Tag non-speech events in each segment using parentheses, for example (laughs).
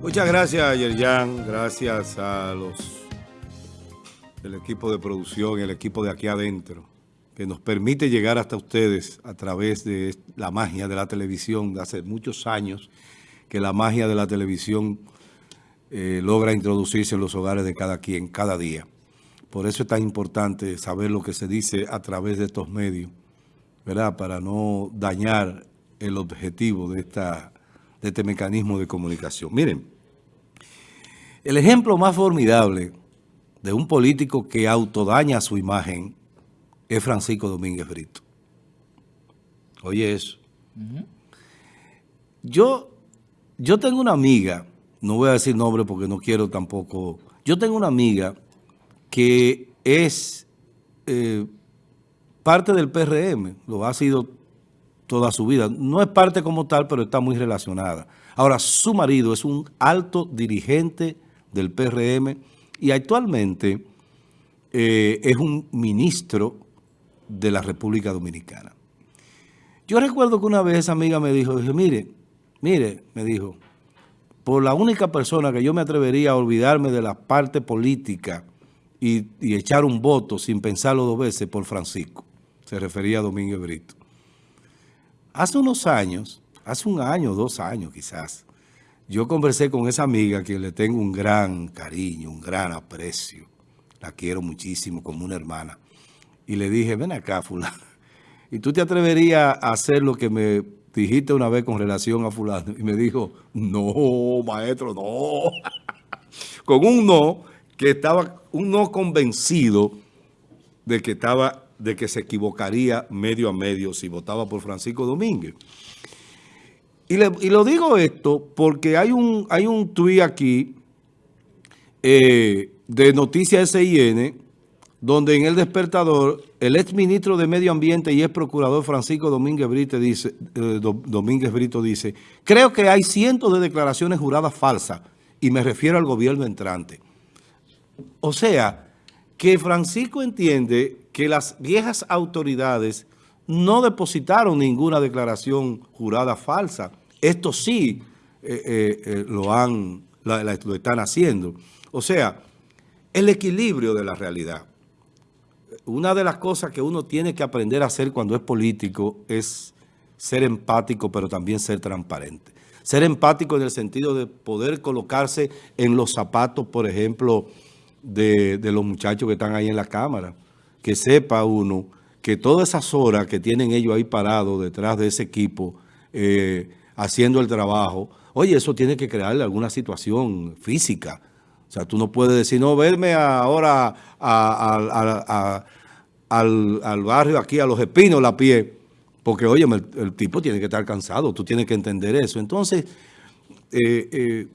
Muchas gracias, Yerjan. Gracias a los el equipo de producción el equipo de aquí adentro, que nos permite llegar hasta ustedes a través de la magia de la televisión de hace muchos años, que la magia de la televisión eh, logra introducirse en los hogares de cada quien, cada día. Por eso es tan importante saber lo que se dice a través de estos medios, ¿verdad? Para no dañar el objetivo de esta de este mecanismo de comunicación. Miren, el ejemplo más formidable de un político que autodaña su imagen es Francisco Domínguez Brito. Oye eso. Yo, yo tengo una amiga, no voy a decir nombre porque no quiero tampoco, yo tengo una amiga que es eh, parte del PRM, lo ha sido toda su vida. No es parte como tal, pero está muy relacionada. Ahora, su marido es un alto dirigente del PRM y actualmente eh, es un ministro de la República Dominicana. Yo recuerdo que una vez esa amiga me dijo, dije, mire, mire, me dijo, por la única persona que yo me atrevería a olvidarme de la parte política y, y echar un voto sin pensarlo dos veces por Francisco, se refería a Domínguez Brito. Hace unos años, hace un año, dos años quizás, yo conversé con esa amiga que le tengo un gran cariño, un gran aprecio. La quiero muchísimo como una hermana. Y le dije, ven acá, fulano. (laughs) ¿Y tú te atreverías a hacer lo que me dijiste una vez con relación a fulano? Y me dijo, no, maestro, no. (laughs) con un no que estaba, un no convencido de que estaba de que se equivocaría medio a medio si votaba por Francisco Domínguez. Y, lo digo esto porque hay un, hay un tuit aquí eh, de Noticias SIN, donde en el despertador el ex ministro de Medio Ambiente y ex procurador Francisco Domínguez Brito dice, eh, Domínguez Brito dice, creo que hay cientos de declaraciones juradas falsas y me refiero al gobierno entrante. O sea, que Francisco entiende que las viejas autoridades no depositaron ninguna declaración jurada falsa. Esto sí eh, eh, eh, lo, han, lo están haciendo. O sea, el equilibrio de la realidad. Una de las cosas que uno tiene que aprender a hacer cuando es político es ser empático, pero también ser transparente. Ser empático en el sentido de poder colocarse en los zapatos, por ejemplo, de, de los muchachos que están ahí en la Cámara que sepa uno que todas esas horas que tienen ellos ahí parados detrás de ese equipo eh, haciendo el trabajo, oye, eso tiene que crearle alguna situación física. O sea, tú no puedes decir, no, verme ahora al, barrio aquí, a los espinos, la pie, porque, oye, el, tipo tiene que estar cansado, tú tienes que entender eso. Entonces, eh, eh,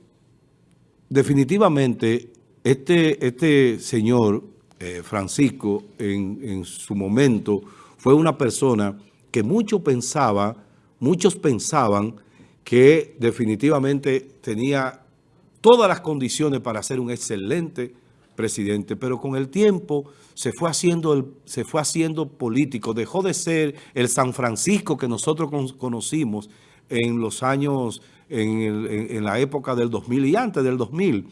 definitivamente, este, este señor eh, Francisco en, su momento fue una persona que mucho pensaba, muchos pensaban que definitivamente tenía todas las condiciones para ser un excelente presidente, pero con el tiempo se fue haciendo, el, se fue haciendo político, dejó de ser el San Francisco que nosotros conocimos en los años, en, la época del 2000 y antes del 2000,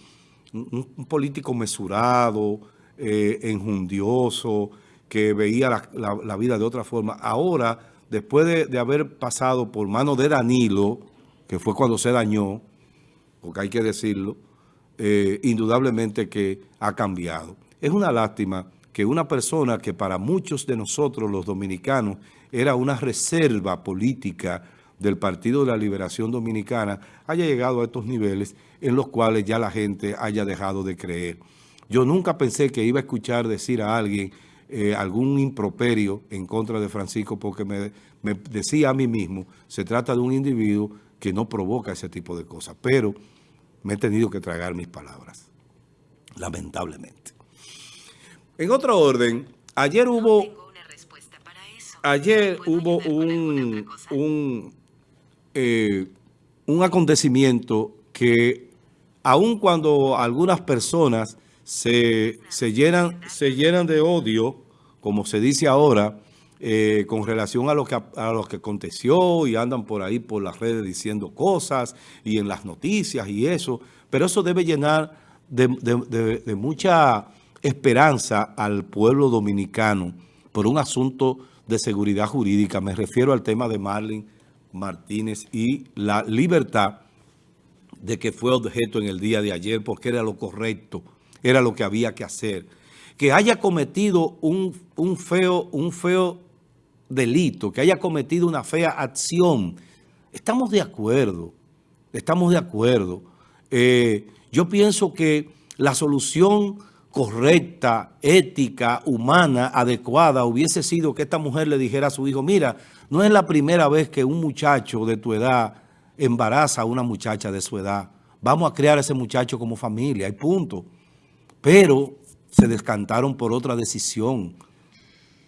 un político mesurado, eh, enjundioso, que veía la, vida de otra forma. Ahora, después de, haber pasado por mano de Danilo, que fue cuando se dañó, porque hay que decirlo, eh, indudablemente que ha cambiado. Es una lástima que una persona que para muchos de nosotros, los dominicanos, era una reserva política del Partido de la Liberación Dominicana, haya llegado a estos niveles en los cuales ya la gente haya dejado de creer. Yo nunca pensé que iba a escuchar decir a alguien eh, algún improperio en contra de Francisco porque me, decía a mí mismo, se trata de un individuo que no provoca ese tipo de cosas. Pero me he tenido que tragar mis palabras, lamentablemente. En otro orden, ayer hubo... Ayer hubo un, un, eh, un acontecimiento que aun cuando algunas personas se, llenan, se llenan de odio, como se dice ahora, eh, con relación a lo, que, a lo que aconteció y andan por ahí por las redes diciendo cosas y en las noticias y eso, pero eso debe llenar de, mucha esperanza al pueblo dominicano por un asunto de seguridad jurídica. Me refiero al tema de Marlene Martínez y la libertad de que fue objeto en el día de ayer porque era lo correcto, era lo que había que hacer. Que haya cometido un, un, feo, un feo delito, que haya cometido una fea acción. Estamos de acuerdo, estamos de acuerdo. Eh, yo pienso que la solución correcta, ética, humana, adecuada, hubiese sido que esta mujer le dijera a su hijo, mira, no es la primera vez que un muchacho de tu edad embaraza a una muchacha de su edad. Vamos a crear a ese muchacho como familia, hay punto. Pero se descantaron por otra decisión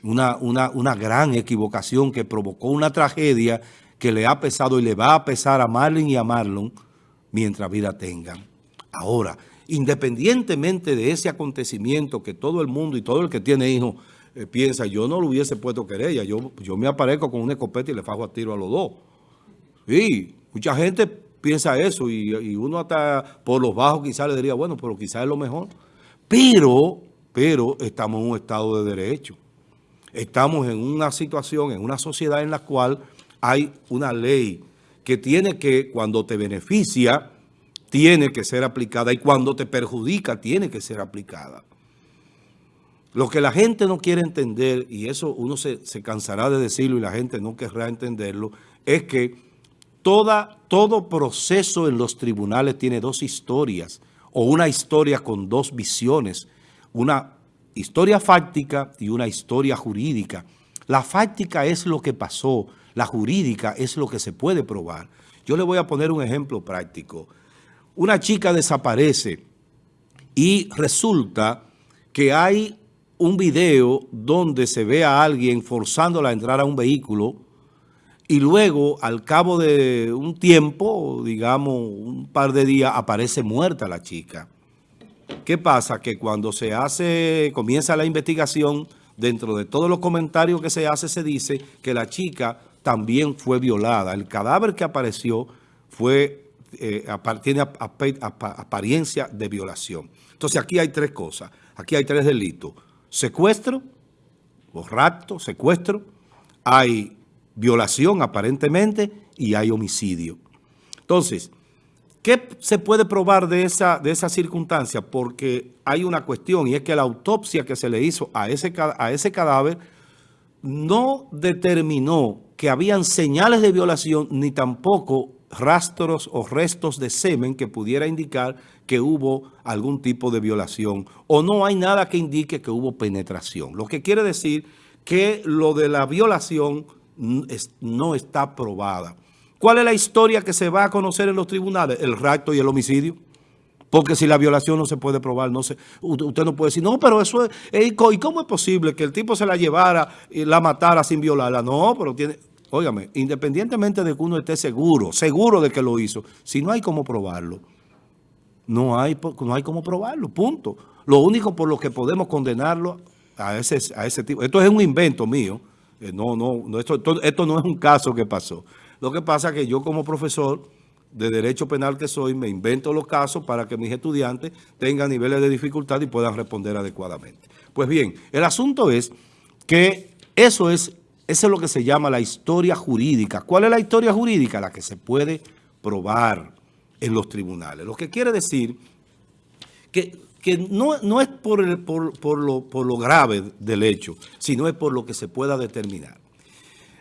una, una, gran equivocación que provocó una tragedia que le ha pesado y le va a pesar a Marlon y a Marlon mientras vida tengan. Ahora, independientemente de ese acontecimiento que todo el mundo y todo el que tiene hijos eh, piensa, yo no lo hubiese puesto querella, yo, yo me aparezco con una escopeta y le fajo a tiro a los dos. Sí, mucha gente piensa eso y, y uno hasta por los bajos quizás le diría, bueno, pero quizás es lo mejor. Pero, pero estamos en un estado de derecho estamos en una situación, en una sociedad en la cual hay una ley que tiene que, cuando te beneficia, tiene que ser aplicada y cuando te perjudica, tiene que ser aplicada. Lo que la gente no quiere entender, y eso uno se, cansará de decirlo y la gente no querrá entenderlo, es que toda, todo proceso en los tribunales tiene dos historias, o una historia con dos visiones, una historia fáctica y una historia jurídica. La fáctica es lo que pasó, la jurídica es lo que se puede probar. Yo le voy a poner un ejemplo práctico. Una chica desaparece y resulta que hay un video donde se ve a alguien forzándola a entrar a un vehículo y luego al cabo de un tiempo, digamos un par de días, aparece muerta la chica. ¿Qué pasa? Que cuando se hace, comienza la investigación, dentro de todos los comentarios que se hace, se dice que la chica también fue violada. El cadáver que apareció fue, eh, tiene apariencia de violación. Entonces aquí hay tres cosas. Aquí hay tres delitos. Secuestro, o rapto, secuestro, hay violación aparentemente y hay homicidio. Entonces, ¿Qué se puede probar de esa, de circunstancia? Porque hay una cuestión y es que la autopsia que se le hizo a ese, a ese cadáver no determinó que habían señales de violación ni tampoco rastros o restos de semen que pudiera indicar que hubo algún tipo de violación o no hay nada que indique que hubo penetración. Lo que quiere decir que lo de la violación no está probada. ¿Cuál es la historia que se va a conocer en los tribunales? El rapto y el homicidio. Porque si la violación no se puede probar, no se, usted no puede decir, no, pero eso es, ¿y cómo es posible que el tipo se la llevara y la matara sin violarla? No, pero tiene, óigame, independientemente de que uno esté seguro, seguro de que lo hizo, si no hay cómo probarlo, no hay, no hay cómo probarlo, punto. Lo único por lo que podemos condenarlo a ese, a ese tipo, esto es un invento mío, no, no, esto, esto no es un caso que pasó. Lo que pasa es que yo como profesor de Derecho Penal que soy, me invento los casos para que mis estudiantes tengan niveles de dificultad y puedan responder adecuadamente. Pues bien, el asunto es que eso es, eso es lo que se llama la historia jurídica. ¿Cuál es la historia jurídica? La que se puede probar en los tribunales. Lo que quiere decir que, no, no, es por, por, lo, por lo grave del hecho, sino es por lo que se pueda determinar.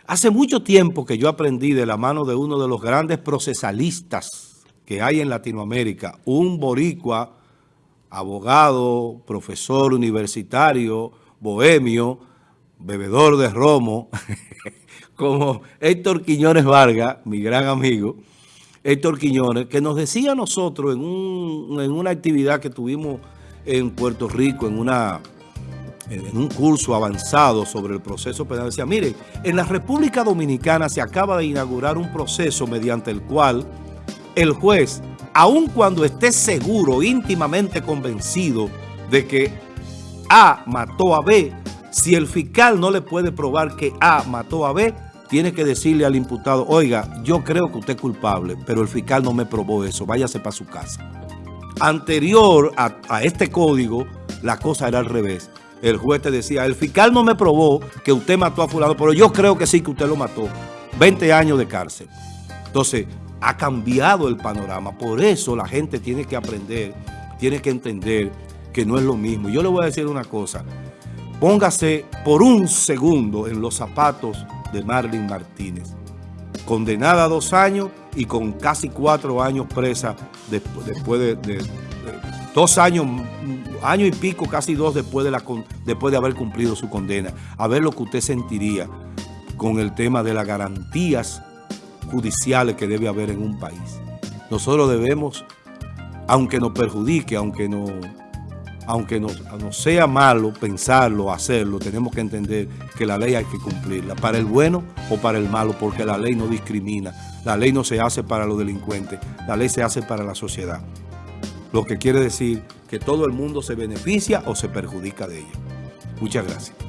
Hace mucho tiempo que yo aprendí de la mano de uno de los grandes procesalistas que hay en Latinoamérica, un boricua, abogado, profesor universitario, bohemio, bebedor de romo, (laughs) como Héctor Quiñones Vargas, mi gran amigo, Héctor Quiñones, que nos decía a nosotros en, en una actividad que tuvimos en Puerto Rico, en una en un curso avanzado sobre el proceso penal, decía, mire, en la República Dominicana se acaba de inaugurar un proceso mediante el cual el juez, aun cuando esté seguro, íntimamente convencido de que A mató a B, Si el fiscal no le puede probar que A mató a B, tiene que decirle al imputado, oiga, yo creo que usted es culpable, pero el fiscal no me probó eso, váyase para su casa. Anterior a, este código, la cosa era al revés. El juez te decía, el fiscal no me probó que usted mató a fulano, pero yo creo que sí que usted lo mató. 20 años de cárcel. Entonces, ha cambiado el panorama. Por eso la gente tiene que aprender, tiene que entender que no es lo mismo. Yo le voy a decir una cosa. Póngase por un segundo en los zapatos de Marlene Martínez. Condenada a dos años y con casi cuatro años presa después de, de, dos años, año y pico, casi dos después de, después de haber cumplido su condena. A ver lo que usted sentiría con el tema de las garantías judiciales que debe haber en un país. Nosotros debemos, aunque nos perjudique, aunque no, aunque nos, nos, sea malo pensarlo, hacerlo, tenemos que entender que la ley hay que cumplirla, para el bueno o para el malo, porque la ley no discrimina, la ley no se hace para los delincuentes, la ley se hace para la sociedad. Lo que quiere decir que todo el mundo se beneficia o se perjudica de ella. Muchas gracias.